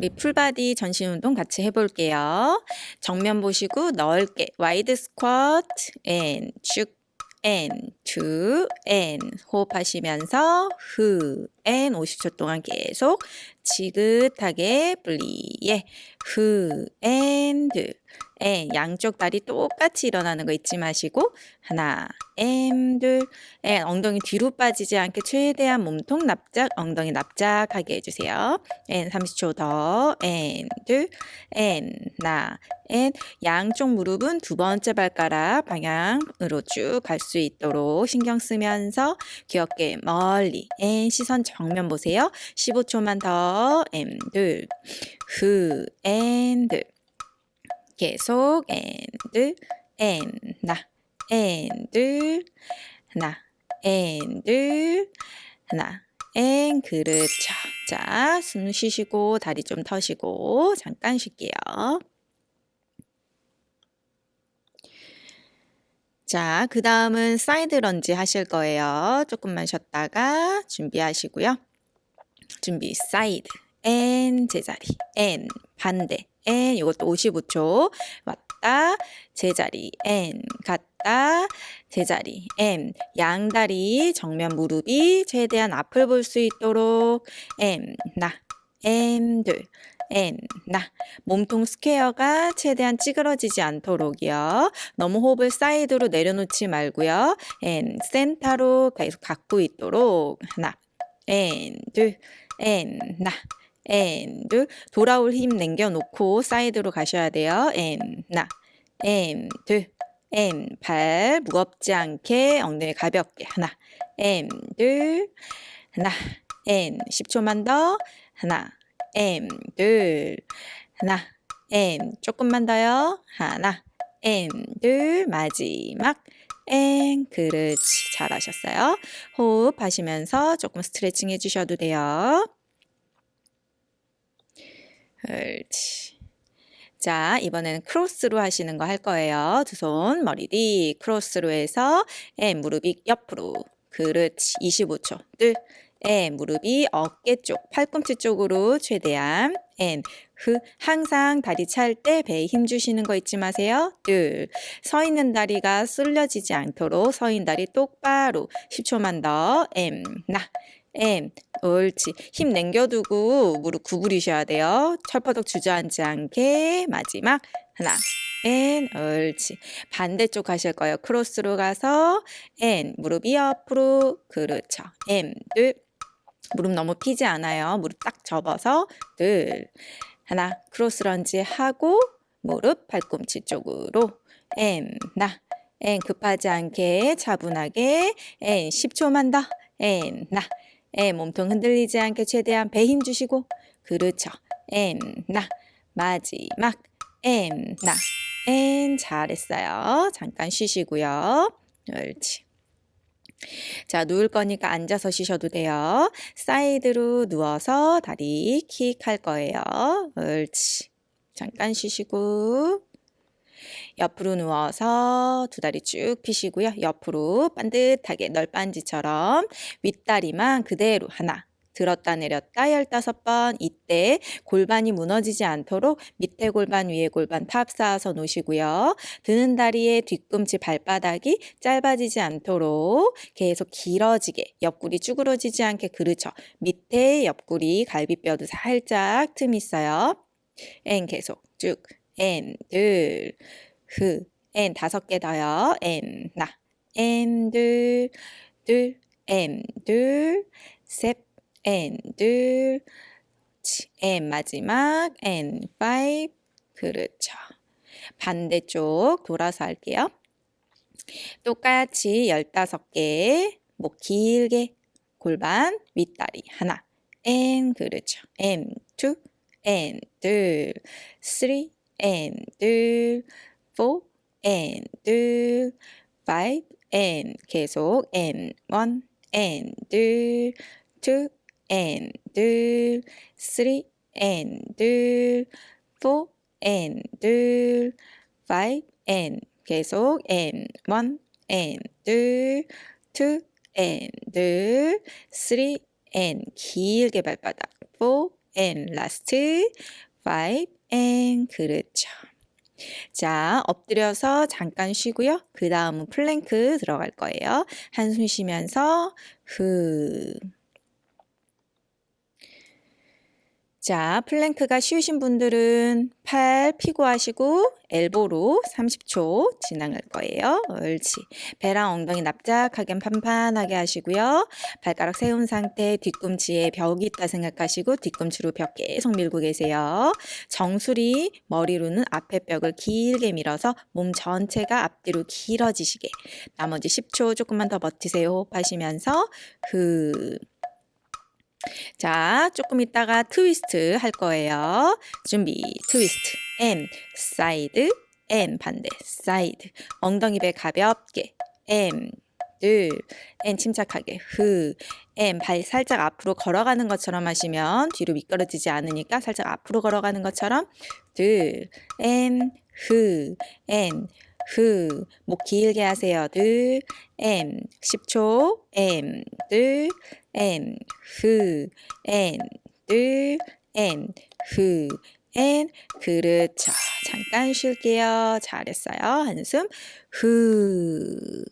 우리 full body 전신 운동 같이 해볼게요. 정면 보시고 넓게 wide 스쿼트 and 쭉 and 호흡하시면서 후 and 50초 동안 계속 지긋하게 분리에 후 and and 양쪽 다리 똑같이 일어나는 거 잊지 마시고 하나 and 엉덩이 뒤로 빠지지 않게 최대한 몸통 납작 엉덩이 납작하게 해주세요. and 30초 더. And 둘. And 나. And 양쪽 무릎은 두 번째 발가락 방향으로 쭉 갈 수 있도록 신경 쓰면서 귀엽게 멀리 and 시선 정면 보세요. 15초만 더. And 둘. 후. And 계속 and and 나 and 하나 and 하나 and 그렇죠. 자, 숨 쉬시고 다리 좀 터시고 잠깐 쉴게요. 자, 그 다음은 사이드 런지 하실 거예요. 조금만 쉬었다가 준비하시고요. 준비 사이드 and 제자리 and 반대 and 이것도 55초. 왔다. 제자리 and 갔다. 제자리 and 양다리 정면 무릎이 최대한 앞을 볼 수 있도록. M 나. M 둘. N 나. 몸통 스퀘어가 최대한 찌그러지지 않도록이요. 너무 호흡을 사이드로 내려놓지 말고요. and 센터로 계속 갖고 있도록. 하나. and 둘. and 나 둘 돌아올 힘 남겨놓고 사이드로 가셔야 돼요. and 나. 둘 N 발 무겁지 않게 엉덩이 가볍게 하나. 둘 하나. N 10초만 더. 하나. 둘 하나. M 조금만 더요. 하나. 둘 마지막. N 그렇지 잘하셨어요. 호흡 하시면서 조금 스트레칭 해주셔도 돼요 옳지. 자 이번에는 크로스로 하시는 거 할 거예요. 두 손 머리 뒤 크로스로 해서 M 무릎이 옆으로. 그렇지. 25초. 둘. 에 무릎이 어깨 쪽, 팔꿈치 쪽으로 최대한. N 흐. 항상 다리 찰 때 배에 힘 주시는 거 잊지 마세요. 둘, 서 있는 다리가 쓸려지지 않도록 서 있는 다리 똑바로. 10초만 더. M 나 and. 옳지. 힘 남겨두고 무릎 구부리셔야 돼요. 철퍼덕 주저앉지 않게 마지막 하나. and. 옳지. 반대쪽 가실 거예요. 크로스로 가서 and. 무릎이 옆으로 그렇죠. and. 둘. 무릎 너무 피지 않아요. 무릎 딱 접어서 둘. 하나. 크로스 런지 하고 무릎 팔꿈치 쪽으로 and. 나. and. 급하지 않게 차분하게 N. 10초만 더. N. 나 N 몸통 흔들리지 않게 최대한 배 힘 주시고 그렇죠. N 나 마지막 N 나 N 잘했어요. 잠깐 쉬시고요. 옳지. 자, 누울 거니까 앉아서 쉬셔도 돼요. 사이드로 누워서 다리 킥 할 거예요. 옳지. 잠깐 쉬시고 옆으로 누워서 두 다리 쭉 펴시고요. 옆으로 반듯하게 널빤지처럼 윗다리만 그대로 하나 들었다 내렸다 15번 이때 골반이 무너지지 않도록 밑에 골반 위에 골반 탑 쌓아서 놓으시고요. 드는 다리의 뒤꿈치 발바닥이 짧아지지 않도록 계속 길어지게 옆구리 쭈그러지지 않게 그렇죠. 밑에 옆구리 갈비뼈도 살짝 틈 있어요. 앤 계속 쭉 앤, 둘, 흐, 앤 다섯 개 더요. 앤, 나, 앤, 둘, 둘, 앤, 둘, 셋, and 둘, and 마지막. And five. 그렇죠. 반대쪽 돌아서 할게요. 똑같이 15개. 목 길게. 골반 윗다리. 하나. And 그렇죠. and two. And 둘 three. And 둘 four and 둘 five and 계속 and one and 둘 two and 둘, three and 둘, four and 둘, five and 계속 and one and 둘, two and 둘, three and 길게 발바닥 four and last five and 그렇죠. 자, 엎드려서 잠깐 쉬고요. 그 다음은 플랭크 들어갈 거예요. 한숨 쉬면서 후. 자, 플랭크가 쉬우신 분들은 팔 피고 하시고 elbow로 30초 진행할 거예요. 옳지. 배랑 엉덩이 납작하게 판판하게 하시고요. 발가락 세운 상태 뒤꿈치에 벽이 있다 생각하시고 뒤꿈치로 벽 계속 밀고 계세요. 정수리 머리로는 앞에 벽을 길게 밀어서 몸 전체가 앞뒤로 길어지시게. 나머지 10초 조금만 더 버티세요. 호흡하시면서 후. 자, 조금 있다가 트위스트 할 거예요. 준비, 트위스트, M, 사이드, and, 반대, 사이드. 엉덩이 배 가볍게, and, 둘, and 침착하게, 후, and, 발 살짝 앞으로 걸어가는 것처럼 하시면 뒤로 미끄러지지 않으니까 살짝 앞으로 걸어가는 것처럼, 둘, and, 후, and, 후, 목 길게 하세요. 둘, and, 10초, and, 둘, and, 후, and. 그렇죠. 잠깐 쉴게요. 잘했어요. 한숨, 후.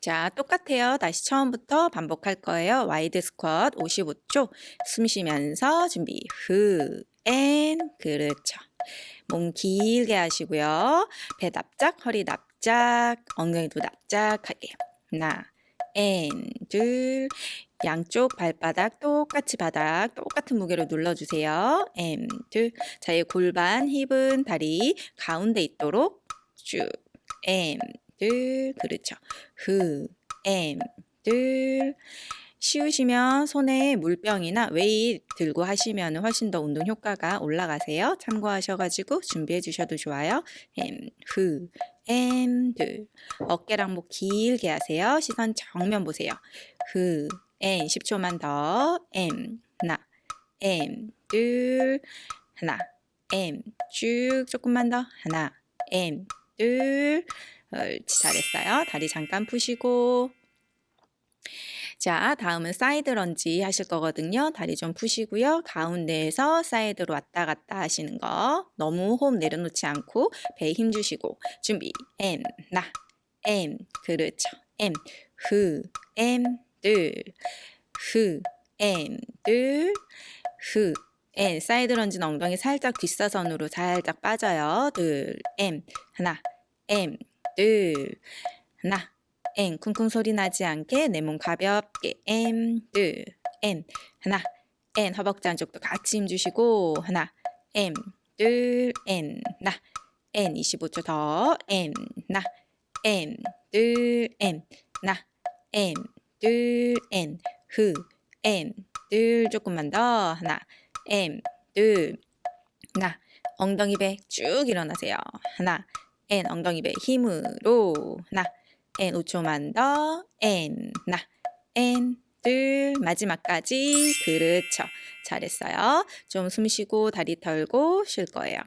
자, 똑같아요. 다시 처음부터 반복할 거예요. wide 스쿼트 55초. 숨 쉬면서 준비. 후, and. 그렇죠. 몸 길게 하시고요. 배 납작, 허리 납작, 엉덩이도 납작하게. 하나, and, 둘. 양쪽 발바닥 똑같이 바닥 똑같은 무게로 눌러주세요. and, 둘. 자, 이 골반, 힙은 다리 가운데 있도록 쭉. and, 둘, 그렇죠. 후, 엠, 둘. 쉬우시면 손에 물병이나 웨이 들고 하시면 훨씬 더 운동 효과가 올라가세요. 참고하셔가지고 준비해 주셔도 좋아요. 엠, 후, 엠, 둘. 어깨랑 목 길게 하세요. 시선 정면 보세요. 후, 엠, 10초만 더. 엠, 하나, 엠, 둘, 하나, 엠, 쭉 조금만 더. 하나, 엠, 둘. 옳지, 잘했어요. 다리 잠깐 푸시고. 자, 다음은 사이드 런지 하실 거거든요. 다리 좀 푸시고요. 가운데에서 사이드로 왔다 갔다 하시는 거. 너무 호흡 내려놓지 않고 배에 힘 주시고. 준비. and, 나, and. 그렇죠. and, 후, and, 둘, 후, and, 둘, 후, and. 사이드 런지는 엉덩이 살짝 뒷사선으로 살짝 빠져요. 둘, and, 하나, and, 둘, 하나, and 쿵쿵 소리 나지 않게 내 몸 가볍게. and 하나 and. 허벅지 안쪽도 같이 힘 주시고. 하나 N. 25초 더. M 나 M 둘 M 나 M 둘 N. 후 M 둘 조금만 더. 하나 둘나 엉덩이 배 쭉 일어나세요. 하나 N 엉덩이 배 힘으로. 하나 N 5초만 더. N. 나. N 둘. 마지막까지. 그렇죠. 잘했어요. 좀 숨 쉬고 다리 털고 쉴 거예요.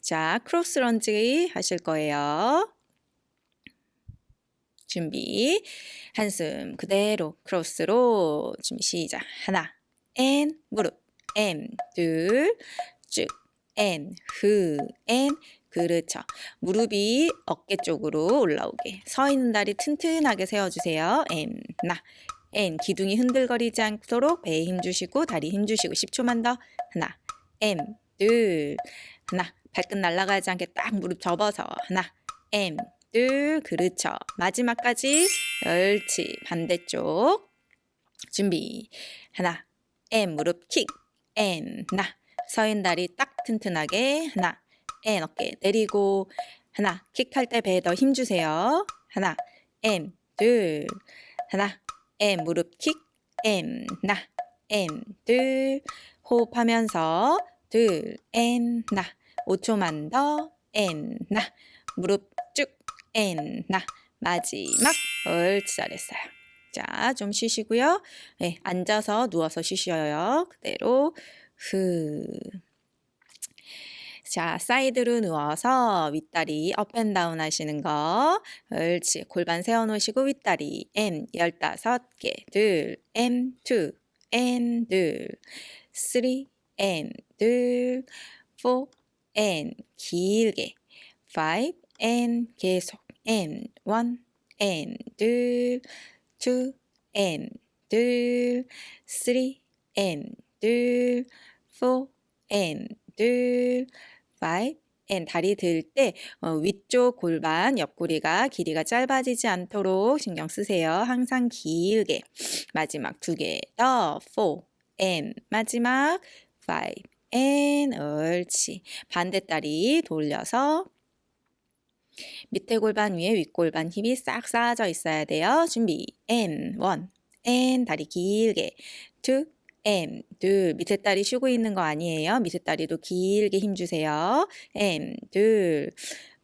자 크로스 런지 하실 거예요. 준비. 한숨 그대로 크로스로 준비 시작. 하나. N 무릎. M 둘쭉. N 후 N 그렇죠. 무릎이 어깨 쪽으로 올라오게. 서 있는 다리 튼튼하게 세워주세요. M, 나. N, 기둥이 흔들거리지 않도록 배에 힘 주시고 다리 힘 주시고 10초만 더. 하나, M, 둘, 하나. 발끝 날아가지 않게 딱 무릎 접어서 하나, M, 둘, 그렇죠. 마지막까지 옳지. 반대쪽. 준비. 하나, M, 무릎 킥. M, 나. 서인 다리 딱 튼튼하게 하나, N 어깨 내리고 하나 킥할 때 배에 더 힘 주세요. 하나 and 둘. 하나 and 무릎 킥. and 나. and 둘. 호흡하면서 둘 and 나. 5초만 더 and 나. 무릎 쭉 and 나. 마지막 옳지 잘했어요. 자, 좀 쉬시고요. 네, 앉아서 누워서 쉬셔요. 그대로. 후 자, 사이드로 누워서 윗다리 up and down 하시는 거. 옳지. 골반 세워놓으시고 윗다리 M 15개. 둘, M, two, N, 둘, three, N, 둘, four, N, 길게. five, N, 계속. N, one, N, 둘, two, N, 둘, three, N, 둘, four, N, 둘, five, N 다리 들때 어, 위쪽 골반 옆구리가 길이가 짧아지지 않도록 신경 쓰세요. 항상 길게. 마지막 두 개 더, four, N 마지막 five, N 옳지. 반대 다리 돌려서 밑에 골반 위에 윗골반 힙이 싹 쌓아져 있어야 돼요. 준비. N, 원. N, 다리 길게. two, M, 둘. 밑에 다리 쉬고 있는 거 아니에요. 밑에 다리도 길게 힘주세요. M, 둘.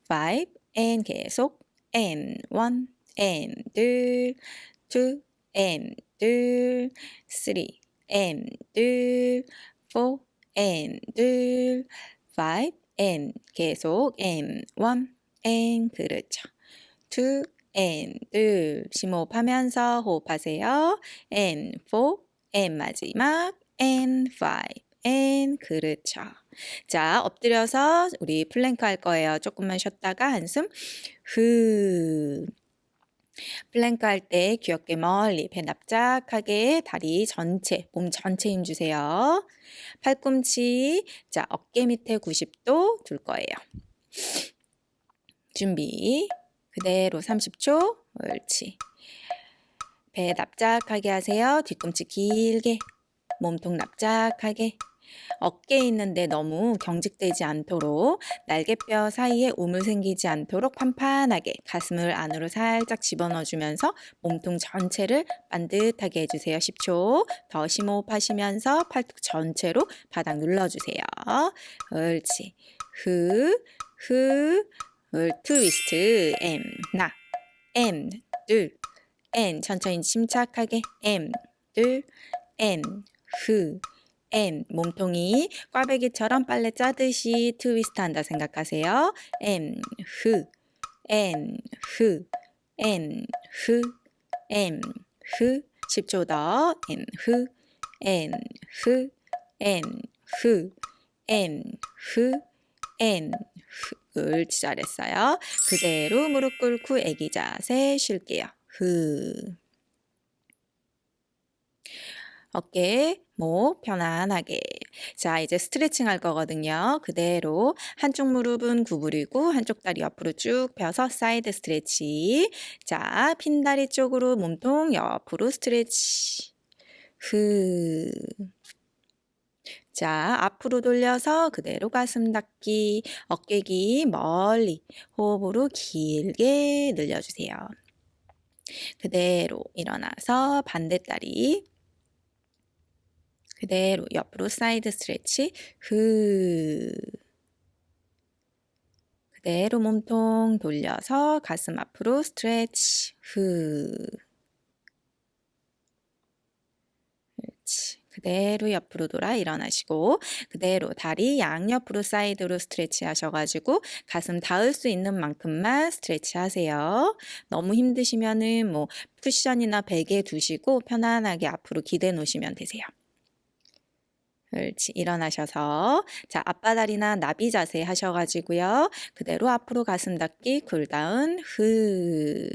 five, N 계속. M, 원. M, 둘. two, M, 둘. three, M, 둘. four, M, 둘. five, M 계속 M, 원. N 그렇죠. two N 둘 심호흡하면서 호흡하세요. and four and 마지막 and five and 그렇죠. 자 엎드려서 우리 플랭크 할 거예요. 조금만 쉬었다가 한숨 후 플랭크 할 때 귀 어깨 멀리 배 납작하게 다리 전체 몸 전체 힘 주세요. 팔꿈치 자 어깨 밑에 90도 둘 거예요. 준비. 그대로 30초. 옳지. 배 납작하게 하세요. 뒤꿈치 길게. 몸통 납작하게. 어깨에 있는데 너무 경직되지 않도록 날개뼈 사이에 우물 생기지 않도록 판판하게 가슴을 안으로 살짝 집어넣어 주면서 몸통 전체를 반듯하게 해주세요. 10초 더 심호흡하시면서 팔뚝 전체로 바닥 눌러주세요. 옳지. 흐, 흐, 을 트위스트 M 나 M 둘 N. 천천히 침착하게 M. 둘 N. 흐. N. 몸통이 꽈배기처럼 빨래 짜듯이 트위스트 한다 생각하세요. M 흐. N. 흐. N. 흐. M. 흐. 10초 더. N. 흐. and. 흐. and. 흐. and. 흐. and. 옳지 잘했어요. 그대로 무릎 꿇고 애기 자세 쉴게요. 흐. 어깨, 목 편안하게. 자, 이제 스트레칭 할 거거든요. 그대로 한쪽 무릎은 구부리고 한쪽 다리 옆으로 쭉 펴서 사이드 stretch. 자, 핀 다리 쪽으로 몸통 옆으로 stretch. 흐. 자, 앞으로 돌려서 그대로 가슴 닫기, 어깨 귀 멀리 호흡으로 길게 늘려주세요. 그대로 일어나서 반대다리 그대로 옆으로 사이드 stretch 흐 그대로 몸통 돌려서 가슴 앞으로 stretch 흐 그렇지. 그대로 옆으로 돌아 일어나시고 그대로 다리 양옆으로 사이드로 stretch 하셔가지고 가슴 닿을 수 있는 만큼만 stretch 하세요. 너무 힘드시면은 뭐 쿠션이나 베개 두시고 편안하게 앞으로 기대 놓으시면 되세요. 옳지. 일어나셔서 자 아빠다리나 나비 자세 하셔가지고요. 그대로 앞으로 가슴 닿기 cool down 흐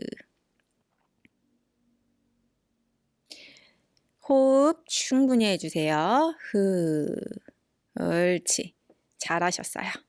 호흡 충분히 해주세요. 흐. 옳지. 잘하셨어요.